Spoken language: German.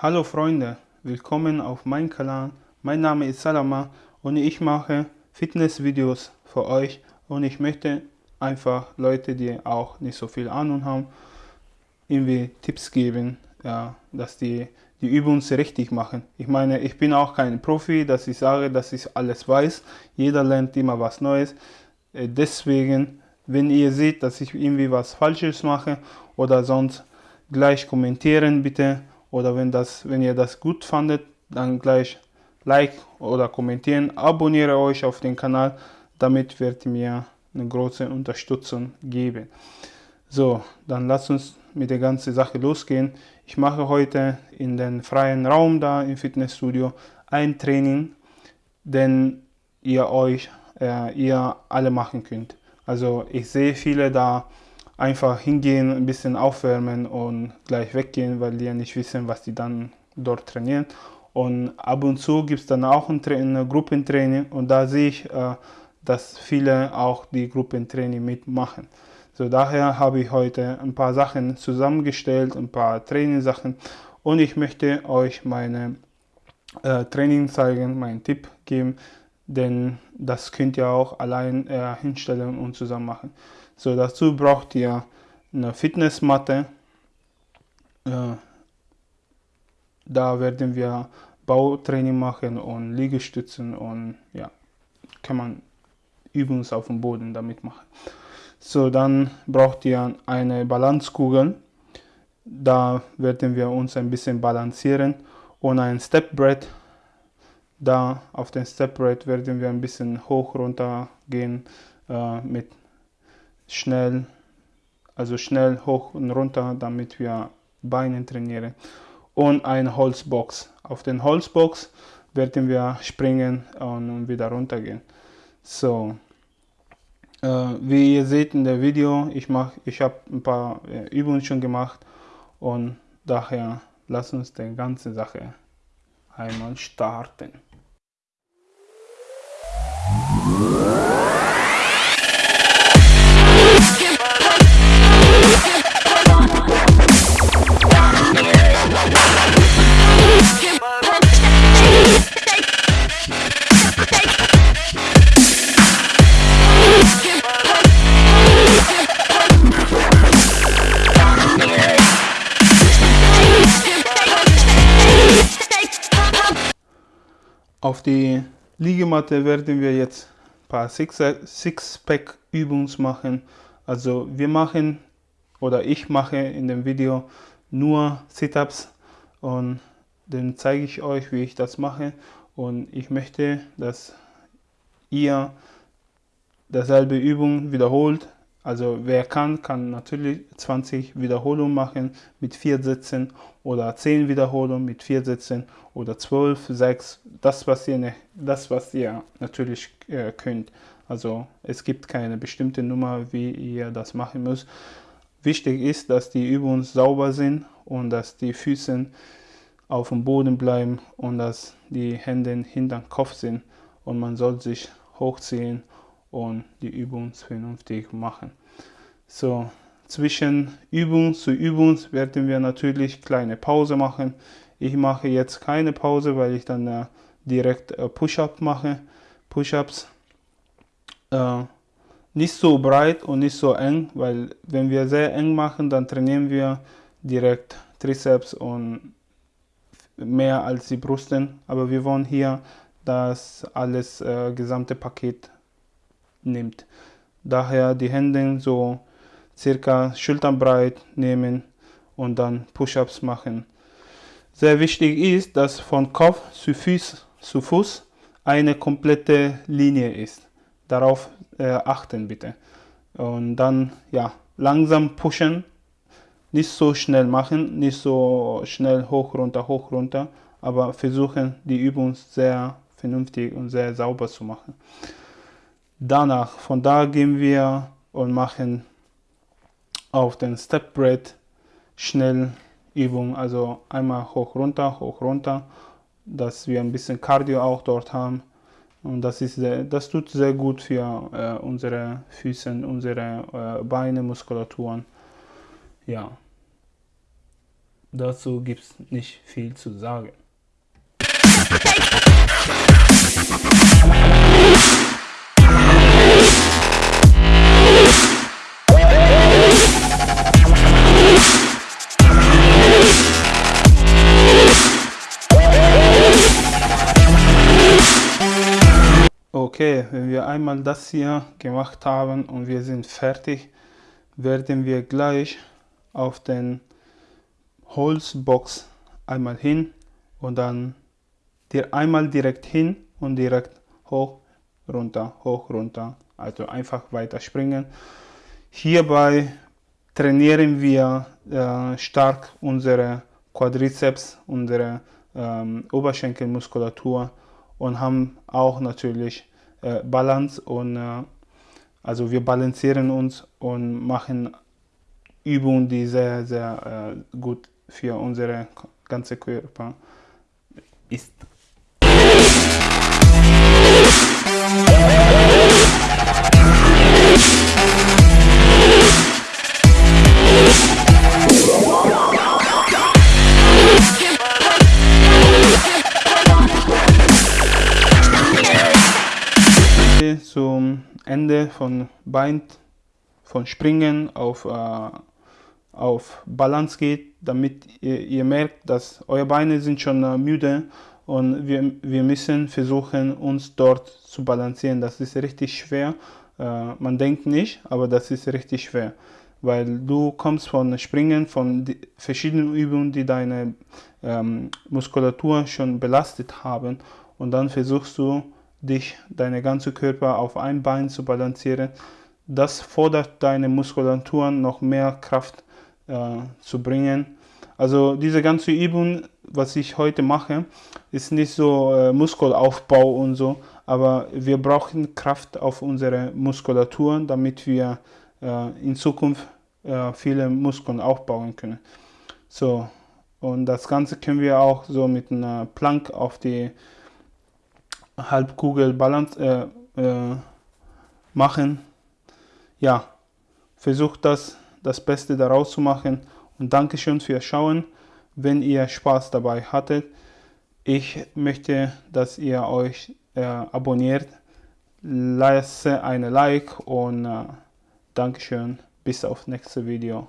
Hallo Freunde, willkommen auf meinem Kanal. Mein Name ist Salama und ich mache Fitnessvideos für euch und ich möchte einfach Leute, die auch nicht so viel Ahnung haben, irgendwie Tipps geben, ja, dass die die Übungen richtig machen. Ich meine, ich bin auch kein Profi, dass ich sage, dass ich alles weiß. Jeder lernt immer was Neues. Äh, deswegen, wenn ihr seht, dass ich irgendwie was Falsches mache oder sonst gleich kommentieren bitte. Oder wenn, das, wenn ihr das gut fandet, dann gleich Like oder kommentieren. Abonniere euch auf den Kanal, damit wird mir eine große Unterstützung geben. So, dann lasst uns mit der ganzen Sache losgehen. Ich mache heute in den freien Raum da im Fitnessstudio ein Training, den ihr euch, äh, ihr alle machen könnt. Also ich sehe viele da einfach hingehen, ein bisschen aufwärmen und gleich weggehen, weil die ja nicht wissen, was die dann dort trainieren. Und ab und zu gibt es dann auch ein, ein Gruppentraining und da sehe ich, äh, dass viele auch die Gruppentraining mitmachen. So daher habe ich heute ein paar Sachen zusammengestellt, ein paar Trainingssachen und ich möchte euch meine äh, Training zeigen, meinen Tipp geben, denn das könnt ihr auch allein äh, hinstellen und zusammen machen. So dazu braucht ihr eine Fitnessmatte. Äh, da werden wir Bautraining machen und Liegestützen und ja, kann man Übungen auf dem Boden damit machen. So, dann braucht ihr eine Balanzkugel. Da werden wir uns ein bisschen balancieren und ein Stepbrett. Da auf dem Stepbrett werden wir ein bisschen hoch runter gehen äh, mit schnell, also schnell hoch und runter, damit wir Beine trainieren. Und eine Holzbox. Auf den Holzbox werden wir springen und wieder runter gehen. So, wie ihr seht in der Video, ich, ich habe ein paar äh, Übungen schon gemacht und daher lasst uns die ganze Sache einmal starten. Auf die Liegematte werden wir jetzt ein paar Six-Pack-Übungen machen. Also wir machen oder ich mache in dem Video nur Sit-Ups und dann zeige ich euch, wie ich das mache. Und ich möchte, dass ihr dasselbe Übung wiederholt. Also wer kann, kann natürlich 20 Wiederholungen machen mit 4 Sätzen oder 10 Wiederholungen mit 4 Sätzen oder 12, 6, das was ihr, ne, das, was ihr natürlich äh, könnt. Also es gibt keine bestimmte Nummer, wie ihr das machen müsst. Wichtig ist, dass die Übungen sauber sind und dass die Füße auf dem Boden bleiben und dass die Hände hinter dem Kopf sind und man soll sich hochziehen und die Übung vernünftig machen. So, zwischen Übung zu Übung werden wir natürlich kleine Pause machen. Ich mache jetzt keine Pause, weil ich dann äh, direkt äh, Push-Up mache. Push-Ups äh, nicht so breit und nicht so eng, weil wenn wir sehr eng machen, dann trainieren wir direkt Trizeps und mehr als die Brüsten. Aber wir wollen hier das alles äh, gesamte Paket nimmt. Daher die Hände so circa schulternbreit nehmen und dann Push-Ups machen. Sehr wichtig ist, dass von Kopf zu Fuß, zu Fuß eine komplette Linie ist. Darauf äh, achten bitte. Und dann ja, langsam pushen, nicht so schnell machen, nicht so schnell hoch, runter, hoch, runter, aber versuchen die Übung sehr vernünftig und sehr sauber zu machen. Danach, von da gehen wir und machen auf den Step Bread Schnellübung, also einmal hoch runter, hoch runter, dass wir ein bisschen Cardio auch dort haben. Und das, ist sehr, das tut sehr gut für äh, unsere Füße, unsere äh, Beine, Muskulaturen. Ja, dazu gibt es nicht viel zu sagen. Okay, wenn wir einmal das hier gemacht haben und wir sind fertig, werden wir gleich auf den Holzbox einmal hin und dann dir einmal direkt hin und direkt hoch, runter, hoch, runter. Also einfach weiter springen. Hierbei trainieren wir äh, stark unsere Quadrizeps, unsere ähm, Oberschenkelmuskulatur und haben auch natürlich äh, Balance und äh, also wir balancieren uns und machen Übungen, die sehr, sehr äh, gut für unsere ganze Körper ist. Zum Ende von Bein, von Springen auf, äh, auf Balance geht, damit ihr, ihr, merkt, dass eure Beine sind schon äh, müde und wir, wir müssen versuchen, uns dort zu balancieren. Das ist richtig schwer. Äh, man denkt nicht, aber das ist richtig schwer, weil du kommst von Springen, von verschiedenen Übungen, die deine ähm, Muskulatur schon belastet haben und dann versuchst du dich, deine ganze Körper auf ein Bein zu balancieren. Das fordert deine Muskulaturen noch mehr Kraft äh, zu bringen. Also diese ganze Übung, was ich heute mache, ist nicht so äh, Muskelaufbau und so, aber wir brauchen Kraft auf unsere Muskulatur, damit wir äh, in Zukunft äh, viele Muskeln aufbauen können. So, und das Ganze können wir auch so mit einer Plank auf die Halbkugel Balance äh, äh, machen. Ja, versucht das, das Beste daraus zu machen und Dankeschön fürs Schauen, wenn ihr Spaß dabei hattet. Ich möchte, dass ihr euch äh, abonniert, lasse eine Like und äh, Dankeschön, bis auf nächste Video.